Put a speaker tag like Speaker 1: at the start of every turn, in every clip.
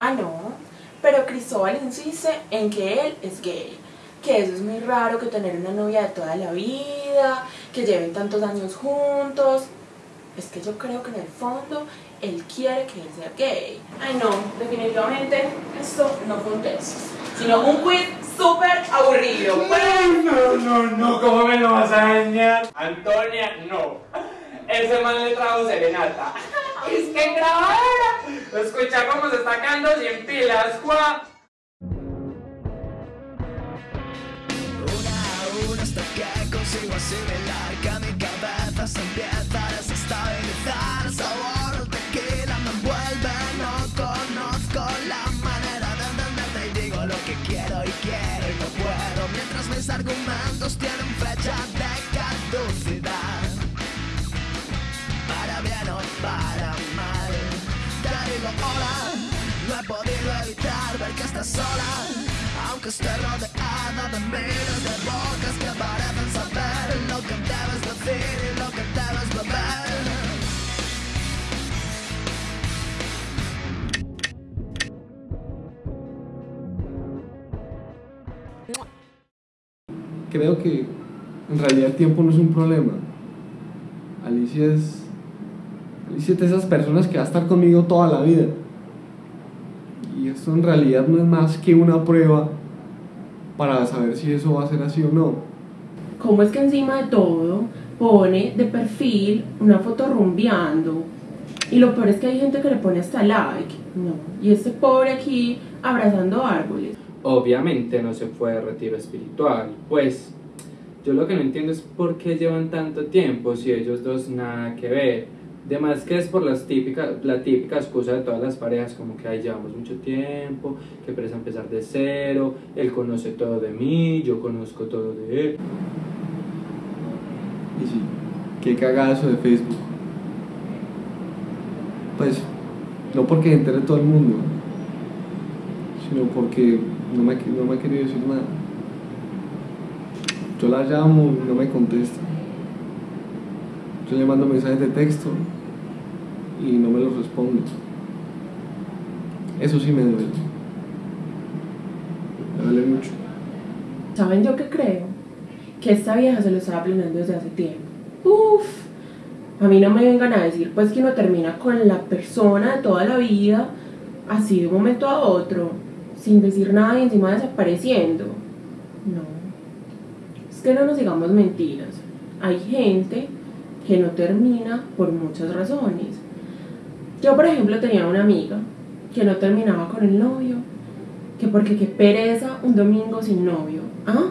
Speaker 1: Ah, no. Pero Cristóbal insiste en que él es gay. Que eso es muy raro que tener una novia de toda la vida, que lleven tantos años juntos. Es que yo creo que en el fondo él quiere que él sea gay. Ay, no, definitivamente esto no fue un test, sino un quiz súper aburrido.
Speaker 2: No, no, no, ¿cómo me lo vas a dañar? Antonia, no. Ese man le trajo serenata. Es que grabadora. Escucha cómo se está quedando sin pilas, Juan.
Speaker 3: Una a una hasta que consigo asimilar que mi cabeza se empieza a desestabilizar. Sabor de tequila me envuelve, no conozco la manera de entenderte y digo lo que quiero y quiero y no puedo. Mientras mis argumentos tienen ver que estás sola. Aunque esté rodeada de miles de bocas que parecen saber lo que debes decir y lo que debes beber.
Speaker 4: creo que en realidad el tiempo no es un problema. Alicia es. Alicia es de esas personas que va a estar conmigo toda la vida. Y esto en realidad no es más que una prueba para saber si eso va a ser así o no.
Speaker 1: ¿Cómo es que encima de todo pone de perfil una foto rumbeando? Y lo peor es que hay gente que le pone hasta like. No. Y este pobre aquí abrazando árboles.
Speaker 5: Obviamente no se fue de retiro espiritual, pues yo lo que no entiendo es por qué llevan tanto tiempo si ellos dos nada que ver. Además que es por las típicas, la típica excusa de todas las parejas, como que ahí llevamos mucho tiempo, que presa empezar de cero, él conoce todo de mí, yo conozco todo de él.
Speaker 4: Y sí, qué cagazo de Facebook. Pues, no porque entere todo el mundo, sino porque no me, no me ha querido decir nada. Yo la llamo y no me contesta. Yo le mando mensajes de texto y no me los responde. Eso sí me duele. Me duele mucho.
Speaker 1: ¿Saben yo qué creo? Que esta vieja se lo estaba planeando desde hace tiempo. Uf, a mí no me vengan a decir pues que uno termina con la persona de toda la vida, así de un momento a otro, sin decir nada y encima desapareciendo. No. Es que no nos digamos mentiras. Hay gente que no termina por muchas razones. Yo, por ejemplo, tenía una amiga que no terminaba con el novio, que porque qué pereza un domingo sin novio. ¿Ah?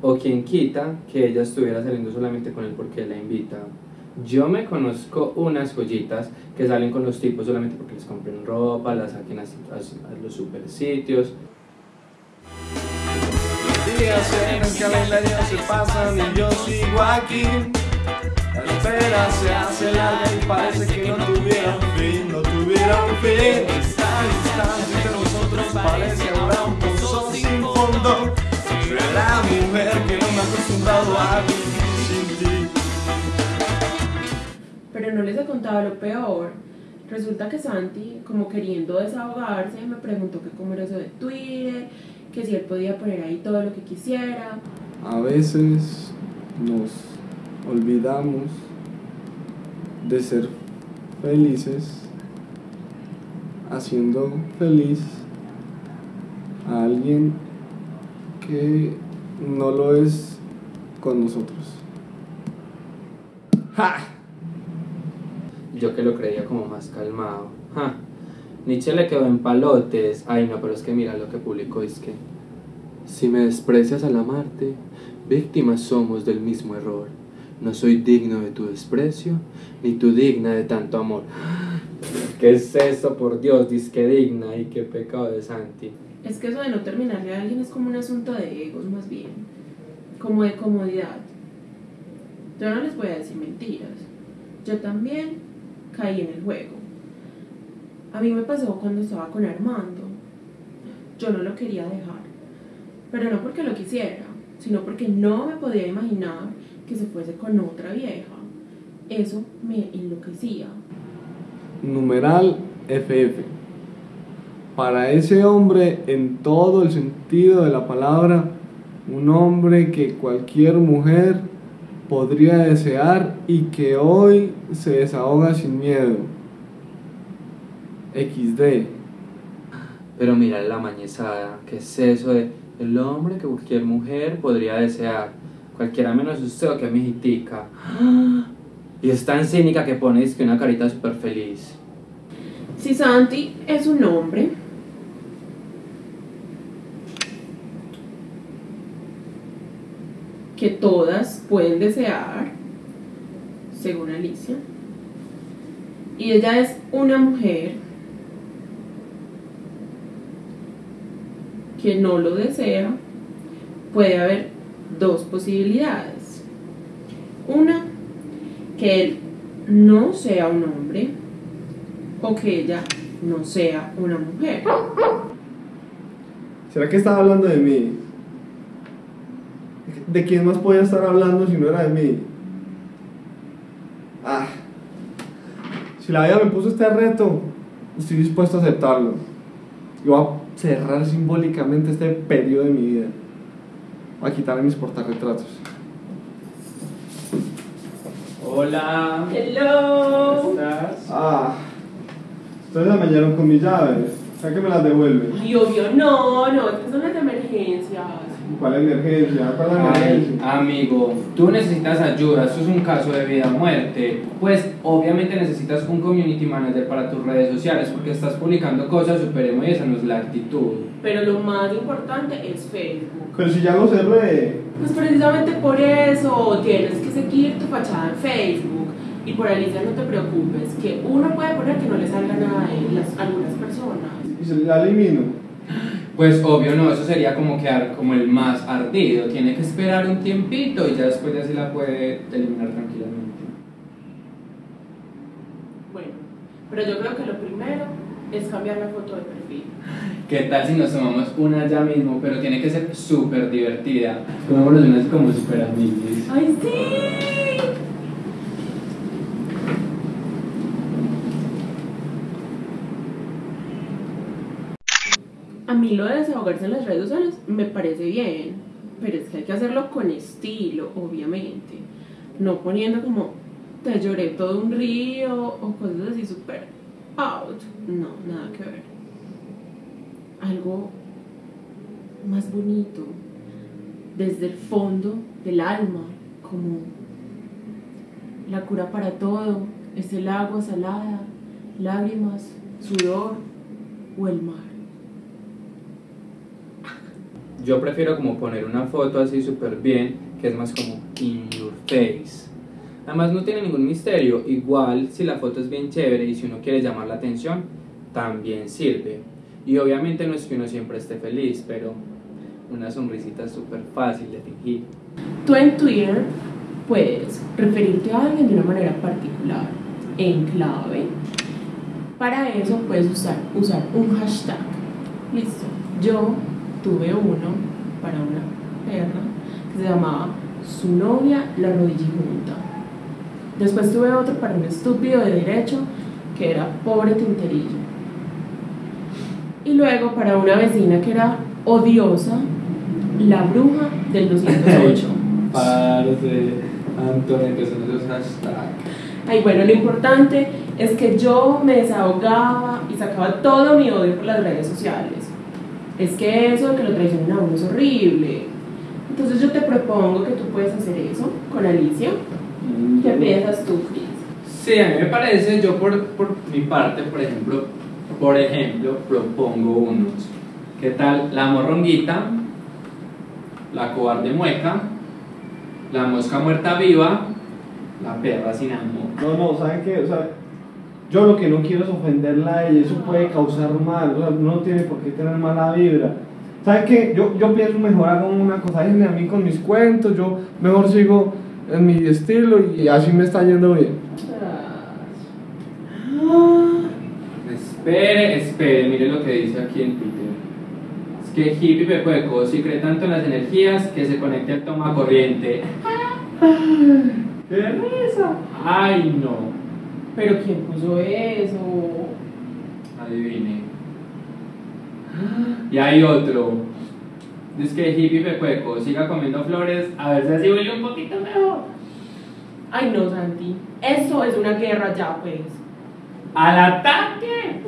Speaker 5: O quien quita que ella estuviera saliendo solamente con él porque la invita. Yo me conozco unas joyitas que salen con los tipos solamente porque les compren ropa, las saquen a, a- a los super sitios.
Speaker 6: Los días en el calendario se pasan y yo sigo aquí. La espera se hace larga y parece que no tuviera un fin. Esta distancia entre nosotros parece ahora un pozo sin fondo. Soy la mujer que no me ha acostumbrado a vivir sin ti.
Speaker 1: Pero no les he contado lo peor. Resulta que Santi, como queriendo desahogarse, me preguntó que cómo era eso de Twitter, que si él podía poner ahí todo lo que quisiera.
Speaker 4: A veces nos olvidamos de ser felices haciendo feliz a alguien que no lo es con nosotros. ¡Ja!
Speaker 5: Yo que lo creía como más calmado. Ja. Nietzsche le quedó en palotes. Ay, no, pero es que mira lo que publicó: es que si me desprecias al amarte, víctimas somos del mismo error. No soy digno de tu desprecio, ni tú digna de tanto amor. ¿Qué es esto, por Dios? Disque digna y qué pecado de Santi.
Speaker 1: Es que eso de no terminarle a alguien es como un asunto de egos, más bien. Como de comodidad. Yo no les voy a decir mentiras. Yo también caí en el juego. A mí me pasó cuando estaba con Armando. Yo no lo quería dejar. Pero no porque lo quisiera, sino porque no me podía imaginar que se fuese con otra vieja. Eso me enloquecía.
Speaker 4: Numeral FF. para ese hombre en todo el sentido de la palabra, un hombre que cualquier mujer podría desear y que hoy se desahoga sin miedo. XD.
Speaker 5: Pero mira la mañezada, ¿qué es eso de el hombre que cualquier mujer podría desear? Cualquiera menos usted o que mijitica. Y es tan cínica que pones que una carita súper feliz.
Speaker 1: Si Santi es un hombre, que todas pueden desear, según Alicia, y ella es una mujer que no lo desea, puede haber dos posibilidades. Una, que él no sea un hombre o que ella no sea una mujer.
Speaker 4: ¿Será que estaba hablando de mí? ¿De quién más podía estar hablando si no era de mí? Ah. Si la vida me puso este reto, estoy dispuesto a aceptarlo. Y voy a cerrar simbólicamente este periodo de mi vida. Voy a quitarle mis portarretratos.
Speaker 5: Hola.
Speaker 1: Hello.
Speaker 5: ¿Cómo estás?
Speaker 4: Ah. Ustedes la mañaron con mis llaves. ¿Sabes que me las devuelven?
Speaker 1: Ay, obvio, no, no, estas son las emergencias.
Speaker 4: ¿Cuál emergencia? ¿Cuál
Speaker 5: Ay,
Speaker 4: emergencia?
Speaker 5: amigo, tú necesitas ayuda, esto es un caso de vida o muerte. Pues obviamente necesitas un community manager para tus redes sociales porque estás publicando cosas super emo y esa no es la actitud.
Speaker 1: Pero lo más importante es Facebook.
Speaker 4: Pero si ya lo cerré.
Speaker 1: Pues precisamente por eso tienes que seguir tu fachada en Facebook. Y por Alicia no te preocupes, que uno puede poner que no le salga nada de las, algunas personas.
Speaker 4: Y se la elimino.
Speaker 5: Pues obvio no, eso sería como quedar como el más ardido. Tiene que esperar un tiempito y ya después ya se la puede eliminar tranquilamente.
Speaker 1: Bueno, pero yo creo que lo primero es cambiar la foto de perfil.
Speaker 5: ¿Qué tal si nos tomamos una ya mismo? Pero tiene que ser súper divertida. Tomémonos una como súper amiguis.
Speaker 1: ¡Ay, sí! A mí lo de desahogarse en las redes sociales me parece bien, pero es que hay que hacerlo con estilo, obviamente. No poniendo como te lloré todo un río o cosas así súper out. No, nada que ver. Algo más bonito, desde el fondo del alma, como la cura para todo, es el agua salada, lágrimas, sudor o el mar.
Speaker 5: Yo prefiero como poner una foto así súper bien, que es más como in your face. Además no tiene ningún misterio, igual si la foto es bien chévere y si uno quiere llamar la atención, también sirve. Y obviamente no es que uno siempre esté feliz, pero una sonrisita es súper fácil de fingir.
Speaker 1: Tú en Twitter puedes referirte a alguien de una manera particular, en clave. Para eso puedes usar, usar un hashtag. Listo. Yo tuve uno para una perra que se llamaba Su novia la rodilla junta. Después tuve otro para un estúpido de derecho que era Pobre Tinterillo. Y luego para una vecina que era odiosa, La bruja del 208.
Speaker 5: Parce, Antonio, empezó esos hashtags.
Speaker 1: Ay, bueno, lo importante es que yo me desahogaba y sacaba todo mi odio por las redes sociales. Es que eso de que lo traicionen a uno es horrible. Entonces yo te propongo que tú puedes hacer eso con Alicia. ¿Qué piensas tú, Chris?
Speaker 5: Sí, a mí me parece, yo por, por mi parte, por ejemplo, por ejemplo, propongo unos. ¿Qué tal? La morronguita, la cobarde mueca, la mosca muerta viva, la perra sin amor.
Speaker 4: No, no, ¿saben qué? O sea, yo lo que no quiero es ofenderla a ella, eso puede causar mal, o sea, uno no tiene por qué tener mala vibra. ¿Saben qué? Yo, yo pienso mejor hago una cosa, déjenme a mí con mis cuentos, yo mejor sigo en mi estilo y así me está yendo bien.
Speaker 5: Espere, espere, mire lo que dice aquí en Twitter. Es que hippie Pepo de Cosi cree tanto en las energías que se conecta al toma corriente.
Speaker 4: ¡Qué risa!
Speaker 5: Ay, no.
Speaker 1: ¿Pero quién puso eso?
Speaker 5: Adivine. Y hay otro. Dice que hippie pecueco, siga comiendo flores, a ver si así huele un poquito mejor.
Speaker 1: Ay, no, Santi. Eso es una guerra ya, pues.
Speaker 5: ¡Al ataque!